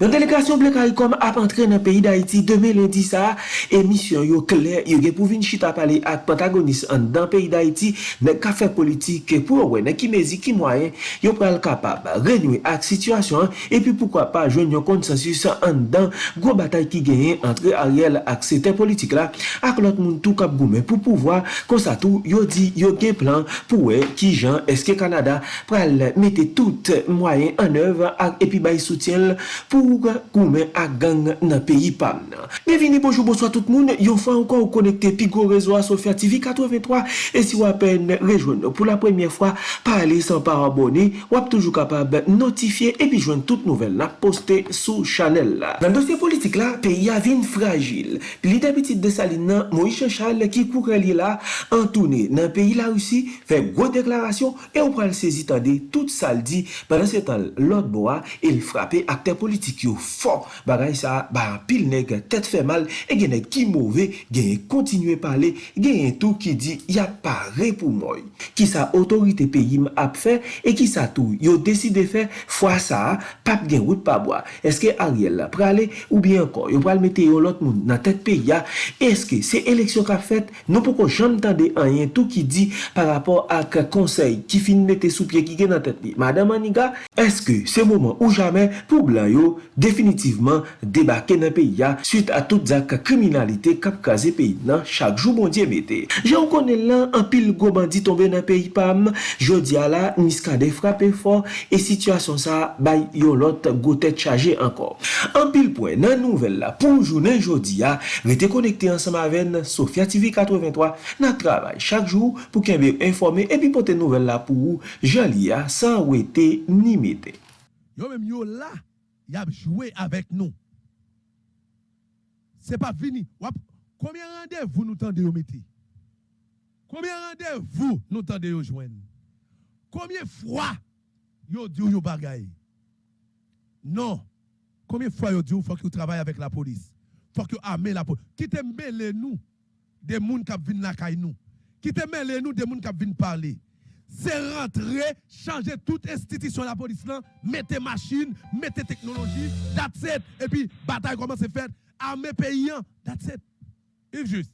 Yon delegasyon ble karikom ap antre nan peyi d'Haïti deme lundi sa, emisyon yo kler yo gen pou vin chita pale ak pentagonist an dan peyi d'Haïti nek ka fe politik ke pou owe nek ki mezi ki mwayen yo pral kapab renyoui ak situasyon epi poukwa pa jwen yon konsensus an dan gwo batay ki genyen antre Ariel ak sete politik la ak lot moun tou kap goumen pou pouvwa konsa tou yo di yo gen plan pou we ki jan eske Kanada pral mette tout mwayen an ev ak epi bay soutyen pou Bonjour, koumen a gang nan peyi pam nan. Bienveni, bonjour, bonsoir tout moun. Yon fwa ankon ou konekte pi go rezo a Sofya TV 83. E si wapen rejwen nou pou la premye fwa, pa ale san pa abone, wap toujou kapab notifiye epi jwen tout nouvel la poste sou chanel la. Nan dosye politik la, peyi avin fragil. Li dabitit de salin nan, Moïse Chal ki kou rali la, antoune nan peyi la russi, fe gwo deklarasyon, e ou pral sezi tande tout saldi, padan se tan lot boa, il frape akte politik. politik yo fon, bagay sa, ba pil neg, tet fe mal, e gen ki mouve, genye yon kontinue pale, genye tou ki di, ya pare pou mouy. Ki sa otorite pe yim ap fe, e ki sa tou, yo deside fe, fwa sa, pap gen wout pa boa. Eske Ariel la prale, ou bien kon, yo pral mete yo lot moun nan tet pe ya, eske se eleksyon ka fet, nou poko jom tande an tou ki di, par rapport ak konsey ki fin mette sou pie ki gen nan tet li. Madame Aniga, eske se mouman ou jamen pou blan yo, definitivman debake nan peyi ya suite a tout zak kriminalite kap kaze peyi nan chak jou bondye mette. Je ou konen lan an pil go bandi tombe nan peyi pam, jodi ala niskade frape for e situasyon sa bay yon lot go tet chaje ankor. An pil pwen nan nouvel la pou jounen jodi ya rete konekte ansama ven Sofia TV 83 nan travay chak jou pou kenbe informe epi pote nouvel la pou ou jali ya san wete ni mette. Yo menm yo la y a joué avec nous. C'est pas fini. Combien de rendez-vous nous tendez mettre Combien de rendez-vous nous tendez joindre? Combien de fois yo dit yo bagaille? Non. Combien de fois yo dit faut que vous travaillez avec la police? Faut que vous la police. Qui te mêlez nous des gens qui viennent la nous? Qui te mêlez nous des gens qui viennent parler? C'est rentrer, changer toute institution de la police là, mettre machine, mettre technologie, that's it. Et puis, bataille comment c'est fait, armée paysan, that's it. Yves juste.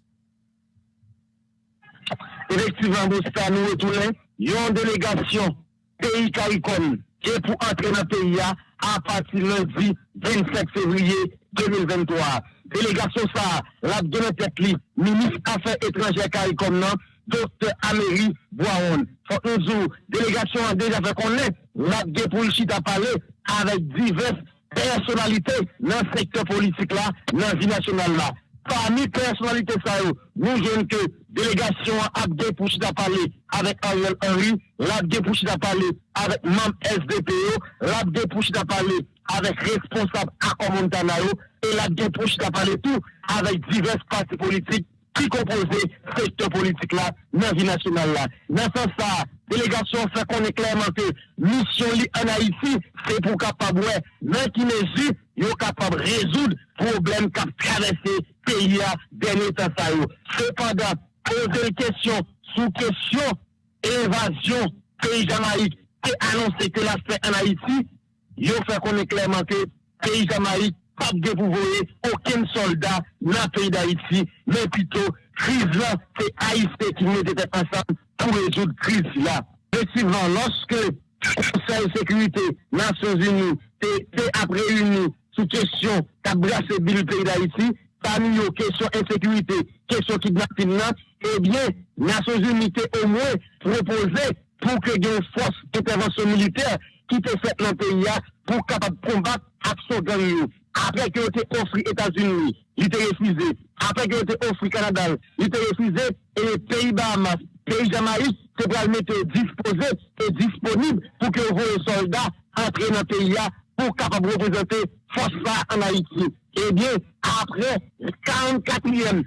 Effectivement, Bousta, nous retournons, il y a une délégation pays CARICOM qui est pour entrer dans le pays à partir lundi 27 février 2023. Délégation ça, la tête ministre Affaires étrangères CARICOM, Dr. Amélie Boaron. Faut nous délégation a déjà fait connaître la pour à parler avec diverses personnalités dans le secteur politique là, dans la vie nationale là. Parmi les personnalités ça, nous avons que délégation a pour à parler avec Ariel Henry, la pour à parler avec membre SDPO, la pour à parler avec responsable à Montana et la pour à parler tout avec divers partis politiques qui composait secteur politique là, dans la vie nationale là. Dans ce sens, la délégation fait qu'on est clairement que mission en Haïti, c'est pour capable, mais qui mesure, est capable de résoudre les problèmes qui traversé le pays dernier temps. Cependant, poser une question sous question évasion pays Jamaïque et annoncer que l'aspect en Haïti, il fait qu'on est clairement que pays Jamaïque pas de vous voyez aucun soldat dans le pays d'Haïti, mais plutôt, crise là, c'est Haïti qui mettait ensemble pour résoudre la crise là. Effectivement, lorsque le Conseil de sécurité Nations Unies est après réuni sous question qu'a brassé le pays d'Haïti, parmi les questions insécurité, questions kidnapping, eh bien, Nations Unies au moins proposé pour que y ait une force d'intervention militaire qui peut faire dans le pays pour capable combattre l'action gang après que été offert États-Unis, il était refusé. Après que été offert Canada, il était refusé. Et les pays Bahamas, pays Jamaïque, c'est pour le mettre disposé et disponible pour que vos soldats entrent dans le pays pour capable représenter force en Haïti. Eh bien, après 44e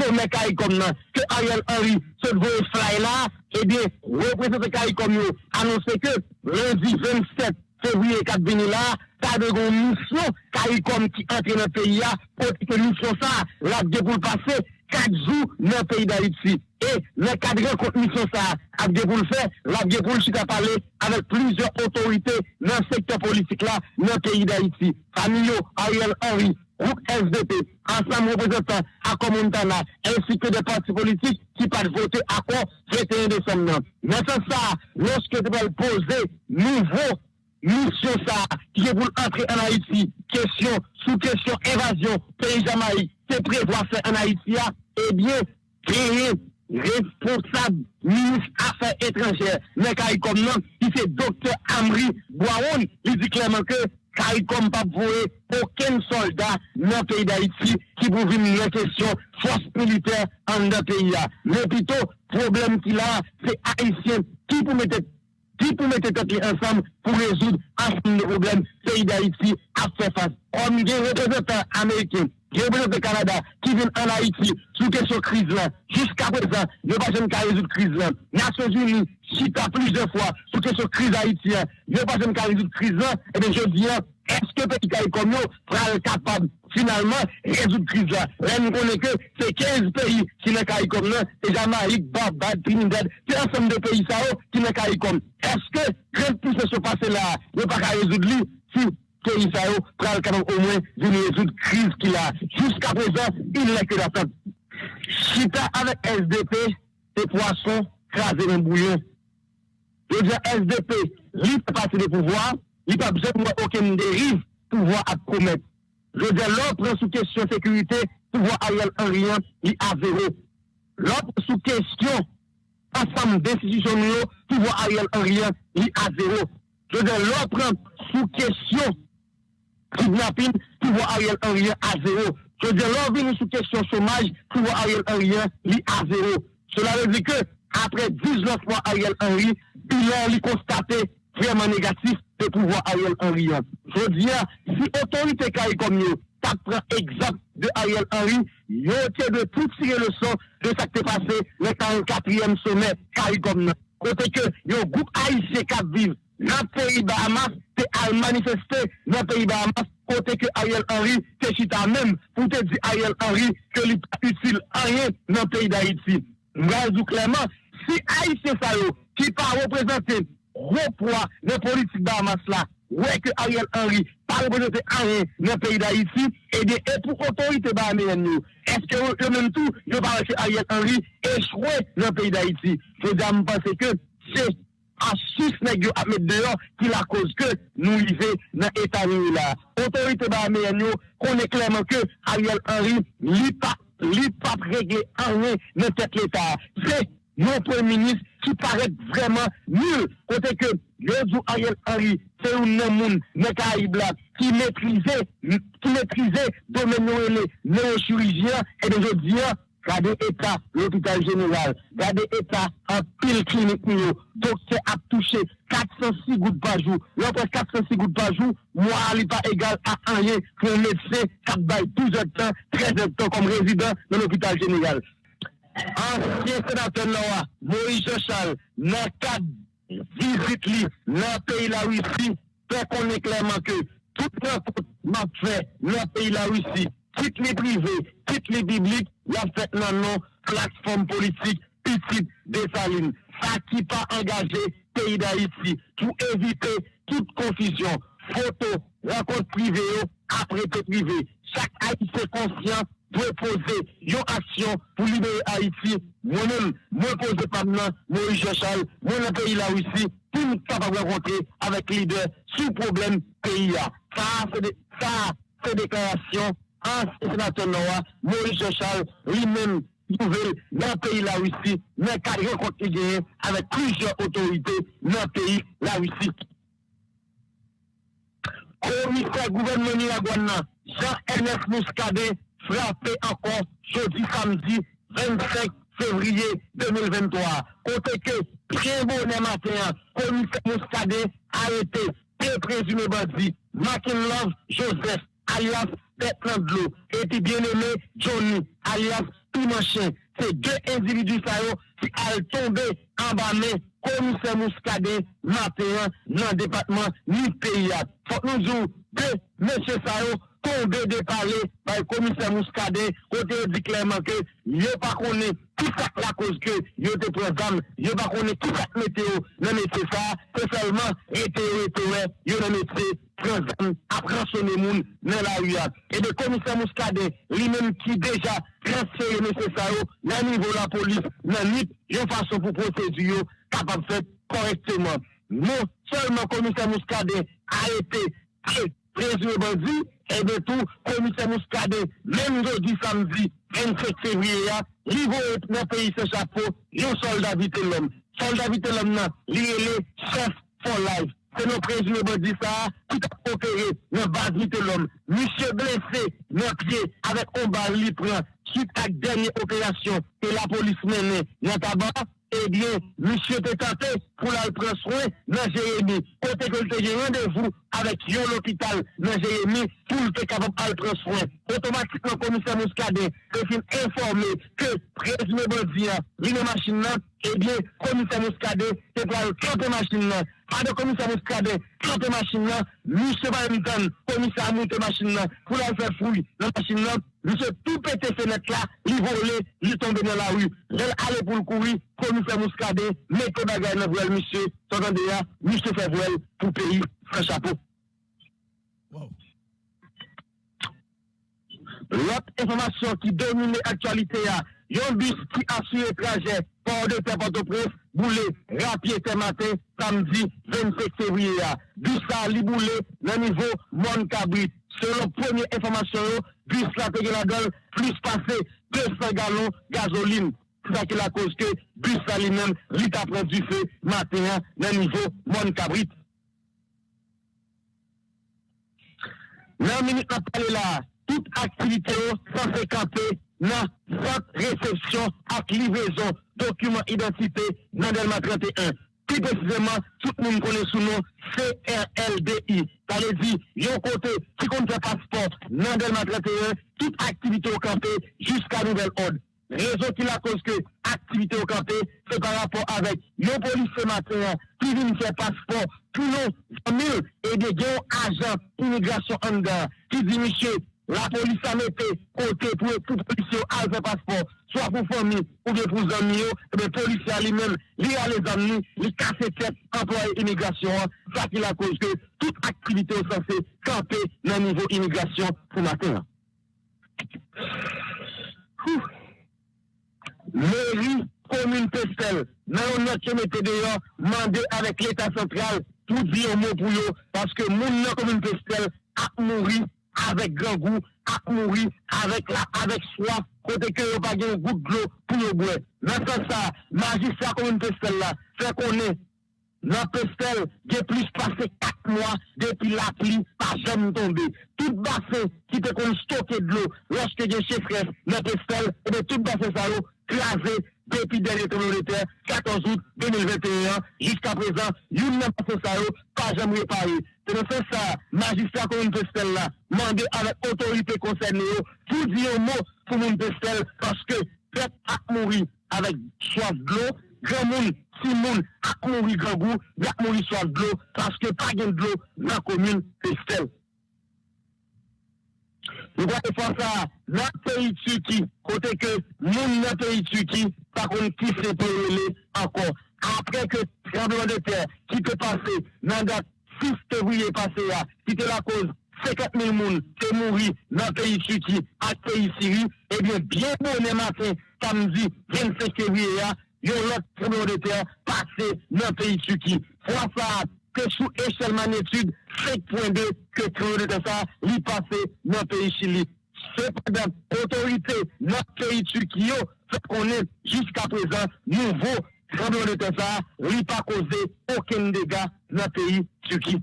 sommet CARICOM que Ariel Henry se veut fly là, eh bien, représentant CARICOM annoncé que lundi 27 février 4 là, pas de mission CARICOM qui entre dans le pays, pour que mission ça, là, pour passer 4 jours dans le pays d'Haïti. E, le kadre kont misyon sa apge pou l'fè, l'apge pou l'chita pale avèk plizye otorite nan sektor politik la nan peyi d'Haïti. Famiyo, Ariel Henry, Rouk SDP, ansam reprezentant Akomontana, ensi ke de parti politik ki pat vote akon 31 Desem nan. Mèten sa, lòske te bel pose nouvo misyon sa ki je pou l'antre an Haïti, kesyon, sou kesyon, evasyon, peyi Jamaï, te prevoase an Haïti ya, ebyen, kreye responsable ministre affaires étrangères, mais comme non, qui c'est docteur Amri Boaoun, il dit clairement que CARICOM pas voué aucun soldat dans le pays d'Haïti qui pour la question force militaire en le pays. Mais plutôt, problème qu'il a, c'est haïtien qui pour mettre qui peut mettre tête ensemble pour résoudre un problème pays d'Haïti à faire face. On a des représentants américains, des représentants Canada qui viennent en Haïti sous question crise là. Jusqu'à présent, ne pas jamais résoudre crise là. Nations Unies, chita plusieurs fois sous question crise haïtienne, ne pas jamais résoudre crise là. Et bien je dis, est-ce que pays comme nous sera capable finalement, résoudre crise là. Là, nous connaissons que c'est 15 pays qui n'ont qu'à comme là, c'est Jamaïque, Barbade, Trinidad, c'est ensemble de pays ça, qui n'ont qu'à comme. Est-ce que grande puissance se passe là, ne pas qu'à résoudre lui, si pays ça, pral capable au moins de résoudre crise qu'il a. Jusqu'à présent, il n'est que d'attendre. Chita avec SDP, et poissons, craser dans bouillon. Je dis SDP, libre parti de pouvoir, il n'y a pas besoin aucune dérive pouvoir à promettre. Je dire, l'autre sous question sécurité, pouvoir Ariel Henry, il a zéro. L'autre sous question, ensemble d'institutions, pouvoir Ariel Henry, il a zéro. Je dire, l'autre sous question kidnapping, pouvoir Ariel Henry à zéro. Je veux dire, l'on sous question chômage, pouvoir Ariel Henry à zéro. Cela veut dire que, après 19 mois Ariel Henry, il a constaté vraiment négatif de pouvoir Ariel Henry. Je dire, si autorité comme nous, ça prend exemple de Ariel Henry, il a de tout tirer le son de ce qui est passé le 44e sommet CARICOM. Côté que, il y a un groupe haïtien qui vivent dans le pays Bahamas, c'est à manifester dans le pays Bahamas, côté que Ariel Henry, c'est chita même, pour te dire Ariel Henry, que n'est pas utile rien dans le pays d'Haïti. Nous clairement, si Haïtien qui pas représenter gros poids dans la politique Bahamas là. Ouais que Ariel Henry pas représenté rien dans le pays d'Haïti eh et de et pour autorité bahamienne Est-ce que eux même tout ne pas que Ariel Henry échoué dans le pays d'Haïti Je me pense que c'est asus nèg yo à mettre dehors qui la cause que nous vivons dans l'état là. Autorité bahamienne yo connaît clairement que Ariel Henry li pas li pas régler rien dans tête l'état. C'est nos premier ministre qui paraît vraiment nul. Côté que, le Ariel Henry, c'est un monde, qui maîtrisait, qui maîtrisait domaine les neurochirurgiens et de je dis, Gade état l'hôpital général, gade état en pile clinique docteur a touché 406 gouttes par jour. L'autre 406 gouttes par jour, moi, n'est pas égal à rien pour un médecin qui bail 12 heures de temps, 13 heures de temps comme résident dans l'hôpital général. Ancien sénateur Noah, Moïse Charles, dans cadre visite dans le pays la Russie, fait qu'on est clairement que tout le m'a fait dans le pays la Russie, toutes les privés, toutes les bibliques, il a fait non plateforme politique petite Saline. Ça qui pas engagé pays d'Haïti pour éviter toute confusion. Photo, rencontre privée, après privé. Chaque Haïtien conscient doit poser une action pour libérer Haïti. Moi-même, moi poser pas maintenant, Moïse Charles, moi le pays là aussi, pour nous capable de rencontrer avec leader sous problème pays. Ça, c'est ça, c'est déclaration ancien sénateur Noah, Maurice Charles, lui-même, nouvelle dans le pays la Russie, mais qui a rencontré avec plusieurs autorités dans le pays la Russie. Commissaire gouvernement Jean-Ernest Mouskade, frappé encore jeudi samedi 25 février 2023. Côté que, très bon matin, commissaire Mouskade a été présumé bandit, Love Joseph, alias Bertrand et puis bien-aimé Johnny, alias Pinochet. C'est deux individus qui ont tombé en bas commissaire Mouskade, matin, dans le département, ni pays. Faut nous dire, deux monsieur Sao, tombé de parler par le commissaire Mouskade, côté dit clairement que, il pas connu ki sa la koz ke yo te prezam, yo pa konen ki sa meteo nan mette sa, se selman eteo eteo, yo nan mette prezam apransone moun nan la uyat. E de komisè mouskade, li men ki deja transfere messe sa yo nan nivou la polis, nan nip, yo fason pou prosedu yo kapap fet korekteman. Non, selman komisè mouskade a ete prezime bandi, e de tou komisè mouskade, men yo di samdi, 27 fevriye ya, li vo et nan peyi se chapo, yo soldat vite l'om. Soldat vite l'om nan, li e le chef for life. Nou prejime bo di sa, tout a pokere nan base vite l'om. Mise blese nan pye, avek omba li pran, suite ak denye operasyon, e la polis mene nan taban, Ebyen, misye te tate pou la preswe nan Jeremie. Kote ke lte gen randevou avek yon l'opital nan Jeremie pou lte kapap al preswe. Otomatik nan komisè mouskade te fin informe ke prezime bodia li nan machin nan. Ebyen, komisè mouskade te pral klote machin nan. Ade komisè mouskade klote machin nan. Misye Barrington komisè amoute machin nan pou la fè fouy nan machin nan. Misye tout pète fenèk la, li vole, li tombe nan la wu. Jel ale pou l'kouri, komisè mouskade, mète bagay nan vwèl misye, ton an de ya, misye fè vwèl pou peyi, fè chapo. Lot informasyon ki domine aktualite ya, yon bis ki asuye traje, por de te pantopres, boule, rapye te mate, samdi, 25 fevriye ya. Bis sa li nivou moun kabrit. Selon premier informasyon bus la te gen la gueule, plus passé 200 gallons gasoline. C'est ça qui la cause que bus la lui-même, lui t'a du feu matin dans le niveau mon cabrit. Dans minute on parle là, toute activité sans se camper dans cette réception avec livraison document identité dans Delma 31. Ki precisément, tout le monde connaît sous nom CRLDI. Ça veut dire, yon côté, qui compte passeport, non Delma 31, toute activité au campé jusqu'à nouvelle ordre. Réseau qui la cause que activité au campé, c'est par rapport avec nos policiers matin qui viennent faire passeport, plus nos mille et des grands agents immigration en qui dit, monsieur, la police a mis côté pour tout policier à faire passeport. soit pour famille ou bien pour amis, et eh bien, policier lui-même, lui a les amis, lui casse tête, employé immigration, ça qui la cause que toute activité est censée camper dans le niveau immigration pour matin. Mairie, commune Pestel, dans une note qui mettait dehors, mandé avec l'État central pour dire un mot pour eux, parce que mon commune Pestel a mouru avec grand goût ak mouri, avèk la, avèk swa, kote ke yo bagye yon gout glou pou yo bwe. Nan sa sa, magisa kon yon pestel la, fè konen, nan pestel, ge plis pase 4 mwa, depi la pli, pa jom tombe. Tout basen, ki te kon stoke glou, loske gen chefres, nan pestel, ebe tout basen sa yo, denye komunite, 14 out 2021, jiska prezant, yon nan basen sa yo, pa jom repari. Se nou se sa, magistrat moun pestel la, mande avek otorite konsen yo, pou di yo mou pou moun pestel, paske pep ak mouri avek soas glou, gen moun, si moun ak mouri gangou, ak mouri soas glou, paske pa gen glou nan kon moun pestel. Nou kwa te fwa sa, nan peyi tsuki, kote ke moun nan peyi tsuki, pa kon ki se peyi le ankon. Apre ke trembleman de ter, ki te pase nan dat, 6 fevriye pase ya, ki te la koz 50.000 moun te mouri nan peyi Tchouki ak peyi Siri, ebyen, bien bonen maten, samdi 27 fevriye ya, yon lot tremor de ter pase nan peyi Tchouki. Fwa sa, te sou eshel manetude, 5.2 ke tremor de ter sa, li pase nan peyi Chili. Padan, otorite nan peyi Tchouki yo, se konen, jiska prezant, nouvo, tremor de ter sa, li pa koze oken dega nan peyi Tchouki.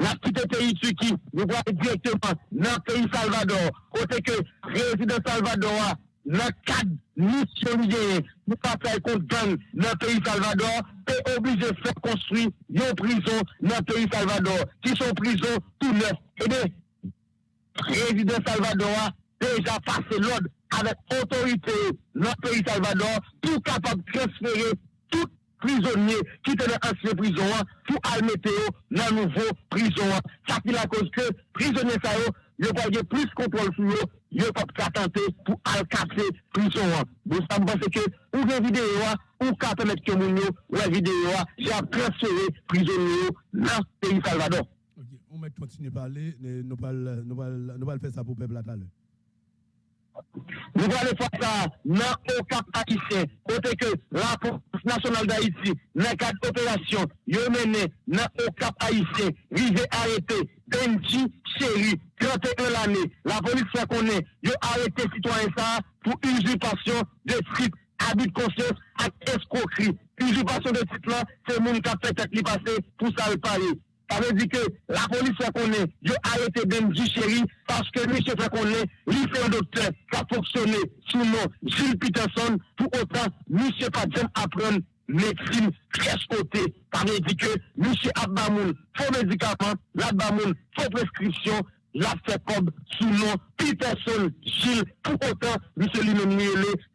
Nan pite peyi Tchouki, nou kwa direktman nan peyi Salvador, kote ke rezident Salvador nan kad misyon liye, nou pa fay kont gang nan peyi Salvador, pe oblije fè konstri yon prison nan peyi Salvador, ki son prison tout neuf. Ebe, rezident Salvador deja pase l'od avèk otorite nan peyi Salvador, pou kapab transfere tout prizonye ki tene ansye prizon an pou al meteo nan nouvo prizon an. Sa ki la koz ke prizonye sa yo yo pa ge plus kontrol sou yo, yo pa ka tante pou al kase prison an. Bo sa mpense ke ou videyo an, ou ka temet ke moun yo, ou gen videyo an, jan transfere prison yo nan peyi Salvador. Ok, on va continuer à parler, nous allons nous allons faire ça pour le peuple à l'heure. Nous allons faire ça dans au cap haïtien, côté que la police nationale d'Haïti, dans le cadre d'opération, yo mené dans au cap haïtien, rivé arrêté, Benji Chéri, 31 l'année, la police fait qu'on est, yo arrêté citoyen ça pour usurpation de titre, abus de conscience et escroquerie. Usurpation de titre là, c'est monde qui a fait tête passer pour ça le parler. Ça veut dire que la police fait qu'on est, yo arrêté Benji Chéri parce que monsieur fait qu'on est, lui c'est un docteur qui a fonctionné sous nom Gilles Peterson, pour autant, monsieur pas apprendre médecine très côté. Ça veut dire que monsieur Abbamoun, faux médicaments, l'Abbamoun, faux prescription, la comme sous le nom Peterson Gilles, pour autant, monsieur lui-même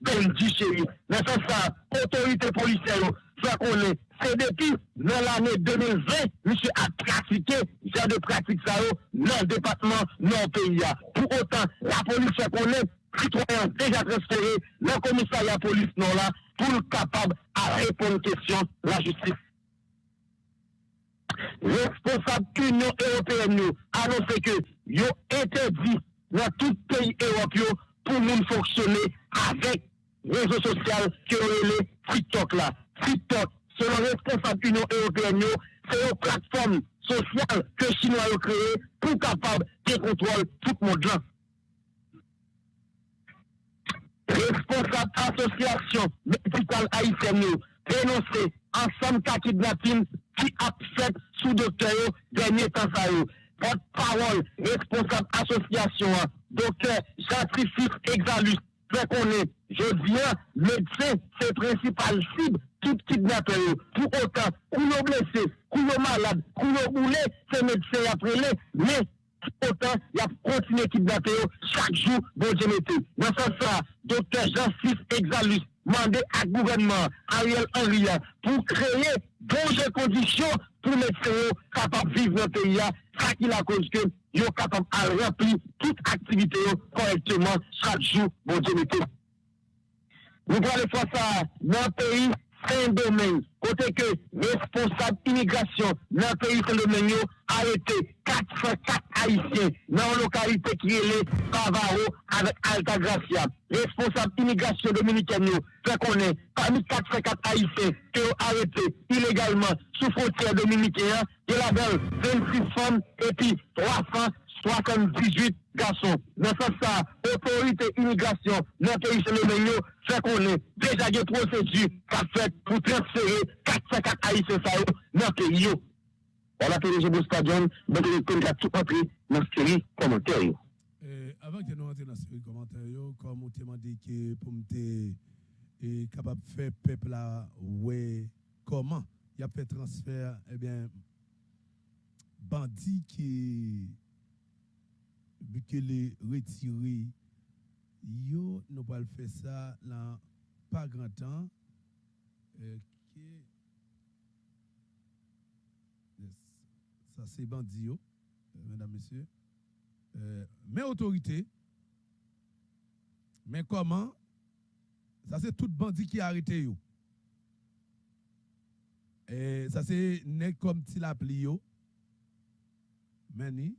Benji Chéri. Mais ça, ça, autorité policière, ça qu'on est, c'est depuis dans l'année 2020, monsieur a pratiqué genre de pratique ça dans le département, dans le pays. Pour autant, la police fait qu'on est citoyen déjà transféré dans le commissariat police non là, pour le capable à répondre aux questions la justice. Responsable Union Européenne nous annoncé que yo interdit dans tout pays européen pour nous fonctionner avec réseau social qui est TikTok là. TikTok, selon responsable Union Européenne, c'est une plateforme sociale que Chinois ont créée pour capable de contrôler tout le monde. Responsable association médicale haïtienne, yo, dénoncé ensemble cas kidnapping qui a fait sous docteur dernier temps ça. Porte-parole, responsable association, hein, docteur Jean-Trifis Exalus, fait qu'on est, je viens, médecin, c'est principal cible, tout kidnappeur. Pour autant, nous blessé, nous malade, nous roulé, c'est médecin après les, mais autant, il a continué kidnapper yo chaque jour, bon Dieu mettez. Dans ce sens, docteur Jean-Fils Exalus, mandé à gouvernement Ariel Henry pour créer bonnes conditions pour les médecins capables de vivre dans le pays. Ça qui la cause que yo capable de remplir toute activité correctement chaque jour, bon Dieu mettez. Nous allons faire ça dans le pays Saint-Domingue. Côté que responsable immigration dans le pays Saint-Domingue yo arrêté 404 Haïtiens dans une localité qui est le Pavaro avec Altagracia. Responsable immigration dominicaine fait qu'on est parmi 404 Haïtiens qui ont arrêté illégalement sous frontière dominicaine. Il y a 26 femmes et puis 378 garçons. Dans ce sens, autorité immigration dans le pays fait qu'on est déjà des procédures pour transférer 404 Haïtiens dans le pays. Voilà, PDG Boustadion, donc y a tout entré dans la série commentaire. Euh, avant que nous entrions dans ce commentaire, yo, comme on t'a demandé que pour me et capable de faire peuple là, ouais, comment il a fait transfert, eh bien, bandit qui, les retiré, yo, nous pas faire ça dans pas grand temps. Yes. Ça, c'est bandit, euh, mesdames, messieurs. Euh, mais autorité, mais comment? Ça, c'est tout bandit qui a arrêté. Yo. Et ça, c'est comme ti la pli yo. Meni.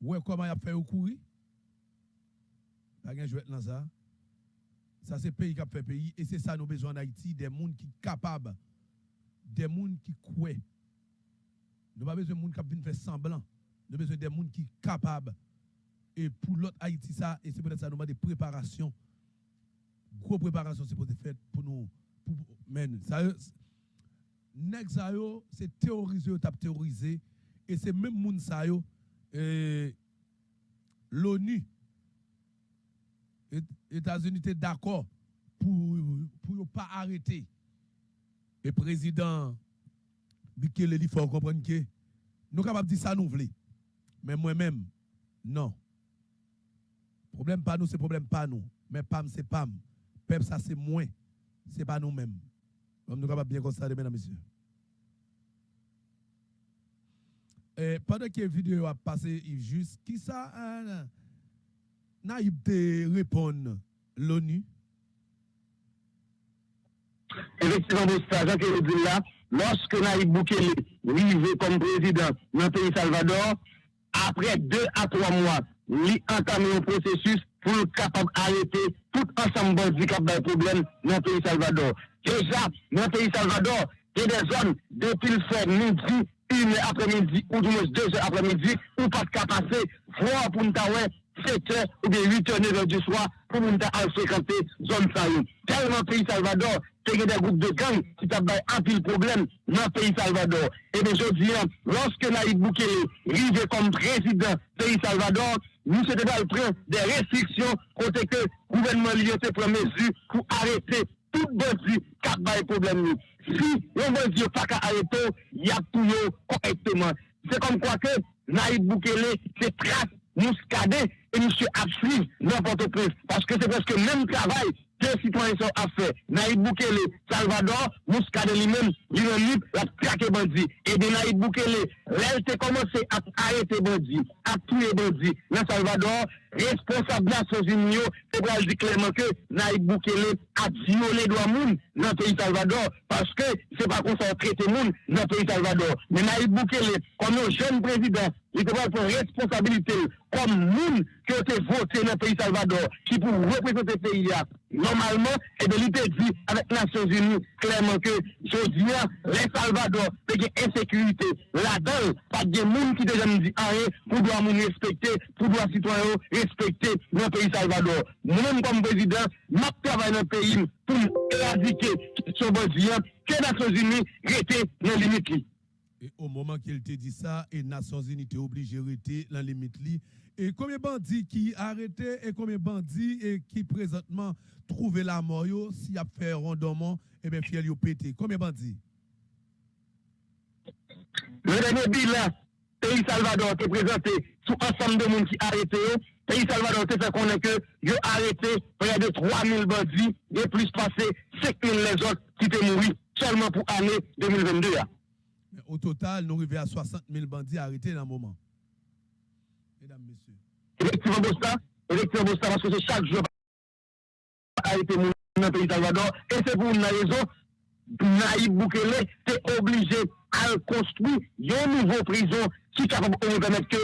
Ouais, comment il a fait au courir? Pas gen jouet dans ça. Ça, c'est pays qui a fait pays. Et c'est ça, nous besoin d'Haïti, des gens qui sont capables, des gens qui croient. Nous pas besoin de gens qui viennent faire semblant. Nous besoin de gens qui sont capables. Et pour l'autre Haïti, ça, et c'est peut-être ça, nous avons des préparations. Gros préparation, c'est pour fait pour nous. Pour, men, ça, c'est théoriser, tap théoriser. Et c'est même moun ça yo, euh, l'ONU, Et- États-Unis étaient d'accord pour yo pas arrêter. Et président il faut comprendre que nous capables de dire ça nous voulons. Mais moi-même non. Problème pas nous, c'est problème pas nous. Mais PAM c'est PAM. PEP ça c'est moins. C'est pas nous-mêmes. Nous capables bien constater mesdames et messieurs. Pendant que la vidéo a passé, Juste, qui ça, euh, Naïb te répond l'ONU? Effectivement, Bosta, Jean dit là, lorsque Naïb Boukele arrivé comme président dans le pays Salvador, après deux à trois mois, il entamé un processus pour le capable d'arrêter tout ensemble de qui ont problème dans le pays Salvador. Déjà, dans le pays Salvador, il y a des zones depuis le fait midi, une après-midi, ou du deux heures après-midi, ou pas de passer, voir pour nous 7 heures ou bien 8 heures, 9 heures du soir pour nous fréquenter zone Tellement Tellement pays Salvador, c'est des groupes de gangs qui ont un pile problème dans le pays Salvador. Et bien, je dis, lorsque Naïd Boukele arrive comme président pays Salvador, nous sommes le prendre des restrictions côté que le gouvernement lié prend mesures pour arrêter tout bandit qui a des Si on bandit pas qu'à arrêter, il y a tout correctement. C'est comme quoi que Naïd Boukele, c'est trace muscadet et monsieur a suivi n'importe quoi. Parce que c'est presque le même travail que les citoyens ont fait. Naïd Boukele, Salvador, Muscadet lui-même, lui-même, a traqué bandit. Et de Naïd Boukele, elle a commencé à arrêter bandit, à tuer bandit. Dans Salvador, responsable la Sosini yo, se pral di klerman ke Naib Boukele a diole do moun nan peyi Salvador, paske se pa kon sa trete moun nan peyi Salvador. Men Naib Boukele, kon nou jen prezident, li te pral pou responsabilite kon moun ki yo eh te vote nan peyi Salvador, ki pou represente peyi ya. Normalman, ebe li te di avèk Nasyon Zini, klerman ke jodi ya, le Salvador pe gen ensekurite, la dol, pa gen moun ki te jan di ae, pou do a moun respekte, pou do a sitwanyo, respecter le pays Salvador. Moi-même comme président, je travaille dans le pays pour éradiquer ce besoin que les Nations Unies étaient dans les limites. Et au moment qu'il te dit ça, les Nations Unies étaient obligées de rester dans les limites. Et combien de bandits qui arrêtés et combien de bandits qui présentement trouvent la mort s'il y a fait rondement, et bien fiel yo pété. Combien de bandits? Le dernier bilan, pays Salvador te présenté sous ensemble de monde qui arrêté. Pays Salvador te fait connaître que yo arrêté près de 3000 bandits et plus passé 5000 les autres qui étaient morts seulement pour l'année 2022. au total, nous arrivons à 60 000 bandits arrêtés dans le moment. Mesdames, Messieurs. Effectivement, Bosta, effectivement, Bosta, parce que c'est chaque jour arrêté dans le pays Salvador. Et c'est pour une raison, Naïb Boukele, c'est obligé à construire une nouvelle prison qui est capable de permettre que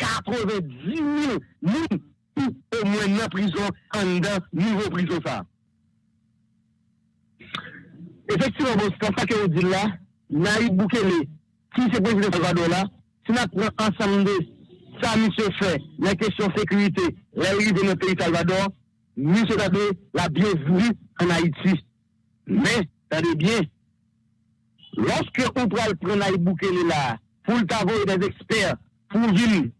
90 000 personnes au moins dans la prison en dedans, nouveau prison. Effectivement, c'est ça que vous dites là, Naïb Boukele, si c'est président Salvador là, si nous prenons ensemble de ça, monsieur fait, la question de sécurité, la de notre pays Salvador, monsieur Tadé, la bienvenue en Haïti. Mais, attendez bien, lorsque on prend Naïb Boukele là, pour le des experts, pour venir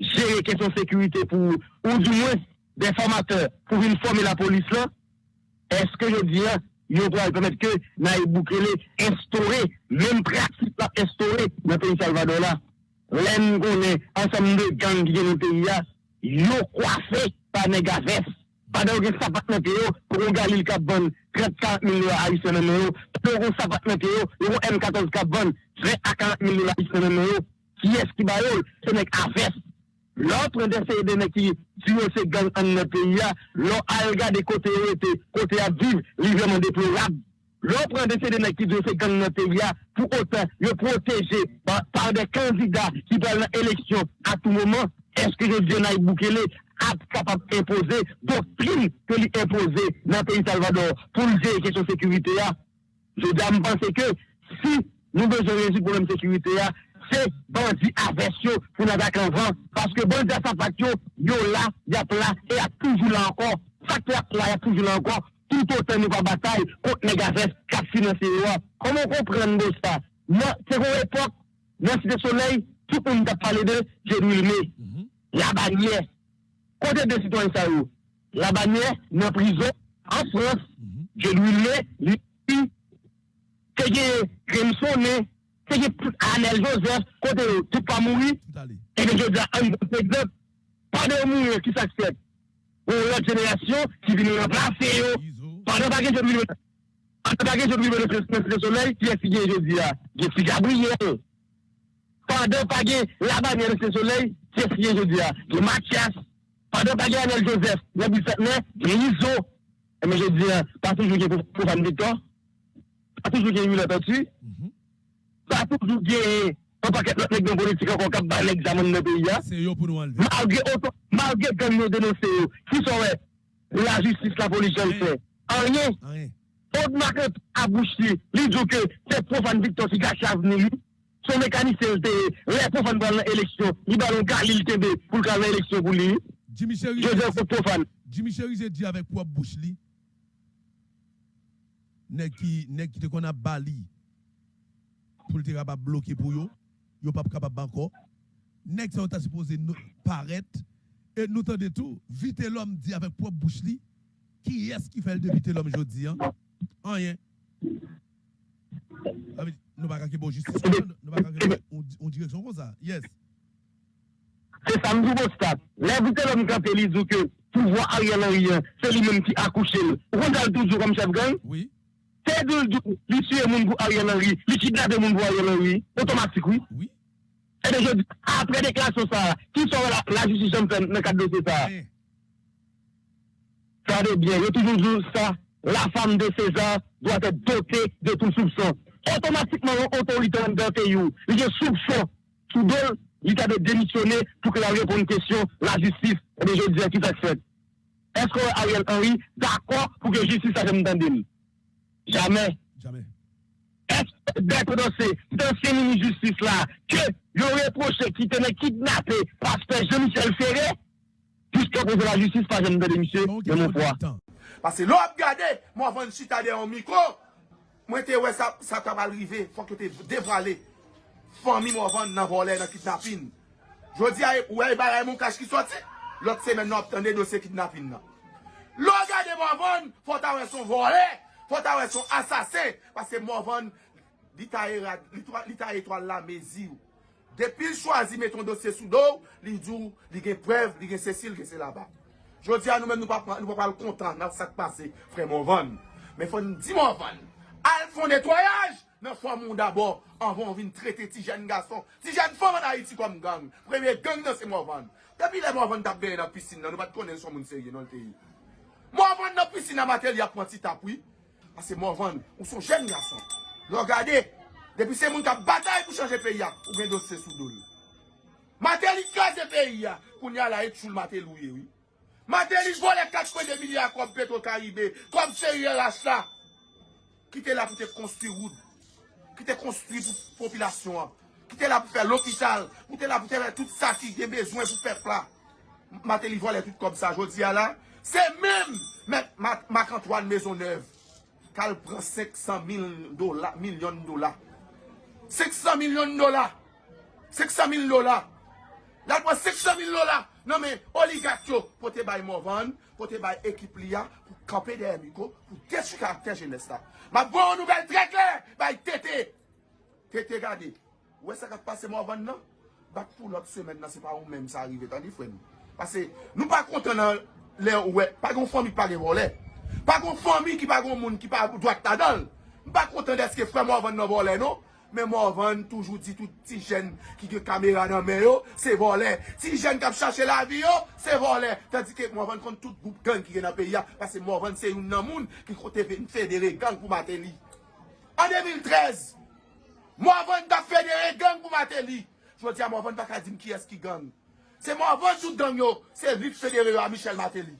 gérer question sécurité pour, ou du moins des formateurs pour une former la police là, est-ce que je dis, il doit permettre que Naïb Boukele instaurer, même pratique la instaurer dans le pays Salvador là. L'en connaît ensemble de gangs qui dans le pays là, yo coiffé par Negaves. Pendant que ça passe dans le pays, pour regarder le cap 30-40 millions haïtiens dans le pour ça passe dans le pays, M14 cap 20 à 40 millions haïtiens dans le qui est-ce qui va c'est Negaves. L'autre de qui tuer ces gangs dans le pays l'on a regardé côté côté à vivre, librement déplorable. L'autre de qui tuer ces gangs dans le pays pour autant, le protéger par, des candidats qui veulent l'élection à tout moment. Est-ce que je dis Naïb Boukele capable d'imposer doctrine que lui imposer dans le pays Salvador pour gérer la question sécurité. Je dois penser que si nous besoin résoudre le problème de sécurité, c'est bandit aversion pour nous attaquer en vent. Parce que bandit à sa yo là, y a là, et y a toujours là encore. Facteur là, y a toujours là encore. Tout autant nous va bataille contre les gazes, cap financiers. Comment comprendre ça? C'est une époque, dans Cité Soleil, tout le monde a parlé de Jérusalem. Mhm. La bannière. Côté des citoyens, ça la bannière, dans prison, en France, mhm. je lui mets, lui, que Grimson, se ki Anel Joseph kote yo, tout pa mouri, e de jodi an yon exemple, pa de mouri ki s'aksep. Ou l'autre génération qui vient nous remplacer. Pendant pas que je me pendant que je me le soleil, qui est figé, je dis là, je suis Gabriel. Pendant pas que la bannière de soleil, qui est figé, je dis là, je Mathias. Pendant pas que Anel Joseph, je dis là, je Iso. Mais je dis là, pas toujours que pour Van Victor, pas toujours que eu là-dessus. pa toujou gen an paket lot nek don politik an kon kap ba nek zaman nou peyi ya. Se yo pou nou anleve. Malge oto, malge kon nou denose yo, ki son we, la justis la polis jan se. An ye, od maket abouchi, li djo ke se profan Victor si gache avni li, son mekanise te re profan ban l'eleksyon, li balon ka li l'kebe pou l'kan l'eleksyon pou li. Jimmy Cherize di avek pou abouchi li, nek ki te kon ap bali, pour le capable bloquer pour yo, yo pas capable encore. Nèg ça t'a supposé nous paraître et nous de tout, vite l'homme dit avec propre bouche li, qui est-ce qui fait le de vite l'homme jodi hein? Rien. Ah, Nous pas qu'à bon justice, nous pas qu'à on direction comme ça. Yes. C'est ça, nous stade. L'invité l'homme quand il dit que pouvoir Ariel Henry, c'est lui-même qui a couché. On regarde toujours comme chef gang? Oui. C'est de lui tuer mon pour Ariel Henry, lui kidnapper mon pour Ariel Henry, automatique, oui. Oui. Et bien, je dis, après déclaration ça, qui sera la, en dans le cadre de ça? Eh, Ça va bien, il y a toujours dit ça. La femme de César doit être dotée de tout soupçon. Automatiquement, l'autorité le pays, il y a soupçon. Sous deux, il a de démissionner pour que la réponse question, la justice, et je dis, qui s'accepte. Est-ce que Ariel Henry d'accord pour que la justice s'accepte Jamais. Jamais. Est-ce que dans ces mini-justice-là, que yo reproche qui tenait kidnappé pasteur Jean-Michel Ferré, jusqu'à cause de la justice, pas jamais de monsieur, de mon poids. Parce que l'autre gardé, moi avant de chuter en micro, moi te ouais ça ça t'a arrivé, faut que tu dévoilé. Famille moi avant dans voler dans kidnapping. Je dis ouais bah mon cash qui sorti. L'autre semaine nous obtenir dossier kidnapping là. L'autre gardé moi avant, faut t'avoir son voler. Fota wè son asase, pase mouvan li ta etwal la mezi ou. Depi l chwazi meton dosye sou do, li djou, li gen prev, li gen sesil, li gen se la ba. Jodi an nou men nou pa, nou pa pal kontan nan sak pase, fre mouvan. Men fon di mouvan, al fon netwayaj, nan fwa moun d'abord, an von vin trete ti jen gason, ti jen fwa man Haiti kom gang, premye gang nan se mouvan. Depi le mouvan tap beye nan pisin nan, nou bat konen son moun serye nan l teyi. Mouvan nan pisin nan mater li apwanti tapwi, Pase mou avan, ou son jen yason. Lò gade, depi se moun ka batay pou chanje peyi ya, ou gen dosye sou doli. Matelis kaze peyi ya, koun ya la et choul matel ouye ouye. Matelis vole 4,2 milyar kom petro karibè, kom serye la sa. Ki te la pou te konstri woud, ki te konstri pou popilasyon an, ki te la pou fè l'opital, ki te la pou te fè tout sa ki gen bezwen pou fè pla. Matelis vole tout kom sa, jodi ya la. Se mèm, mèk Marc-Antoine Maisonneuve, kal pran 500 dola, milyon dola. 500 milyon dola. 500 mil dola. Dal pran 500 mil dola. Non men, oligak yo, pou te bay Movan, pou te bay ekip liya, pou kampe de emiko, pou desu karakter jenesta. Ma bon nouvel trekle, bay tete. Tete gade, wè sa kat pase Movan nan? Bak pou lot semen nan se pa ou menm sa arrive tan di fwen. Pase, nou pa konten nan lè wè, pa goun fòm mi pale wò lè. Pas kon famille qui pas kon monde qui pas droit ta dans. dal. Mpa konten deske fwe Morvan nan vole nou. Men Morvan toujou di tout ti jen ki ge kamera nan men yo, se vole. Ti jen kap chache la vi yo, se vole. Tadi ke Morvan kont tout goup gang ki gen nan peya. Pase Morvan se yon nan moun ki kote federe gang pou Mateli. An 2013, Morvan da federe gang pou mate li. Jwa di a Morvan baka dim ki eski gang. Se Morvan tout gang yo, se vip federe yo a Michel Mateli.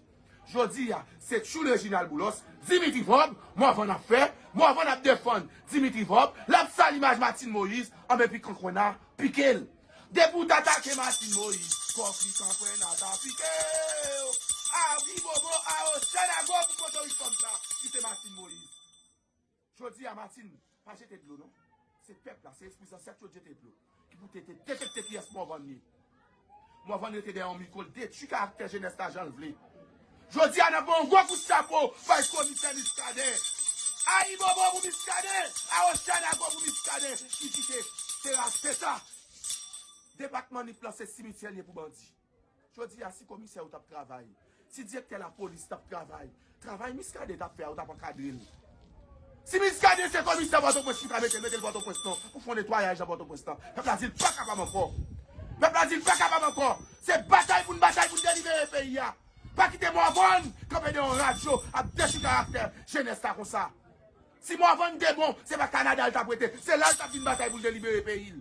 jodi ya, se chou Reginald Boulos, Dimitri Vob, mwen van ap fe, mwen van ap defon Dimitri Vob, lap sa l'imaj Matin Moïse, ame pi kankwenan, pikel. Depou tatake Matin Moïse, konflik kankwenan, da pikel. A oubi bobo, a o chana go pou koto yi som sa, ki se Matin Moïse. Jodi ya Matin, pa jete blou non? Se pep la, se espousan, se chou jete blou. Ki pou tete, tete tete ki es mwen van ni. Mwen van ete de an mikol, de tu karakter jenesta jan vle. Jodi an apon gwa kout sapo, fay e komisè miskade. A yi bobo pou miskade, a oshan agon pou miskade. Ki kite, teras peta. Depakman ni plase simitye liye pou bandi. Jodi a si komise ou tap travay. Si direkte la polis tap travay. Travay miskade tap fe ou tap akadril. Si miskade se komisè boto mette metel boto prestan. Ou fon netwayaj la boto prestan. Pep la zil pa kapam anko Pep la zil pa kapam anko Se batay pou n batay pou n delivere peyi ya. Pa kite mou avon, kope de yon radyo, ap deshi karakter, jenès ta kon sa. Si mou avon de bon, se pa Kanada l tap wete, se la l tap din batay pou l delibere pe il.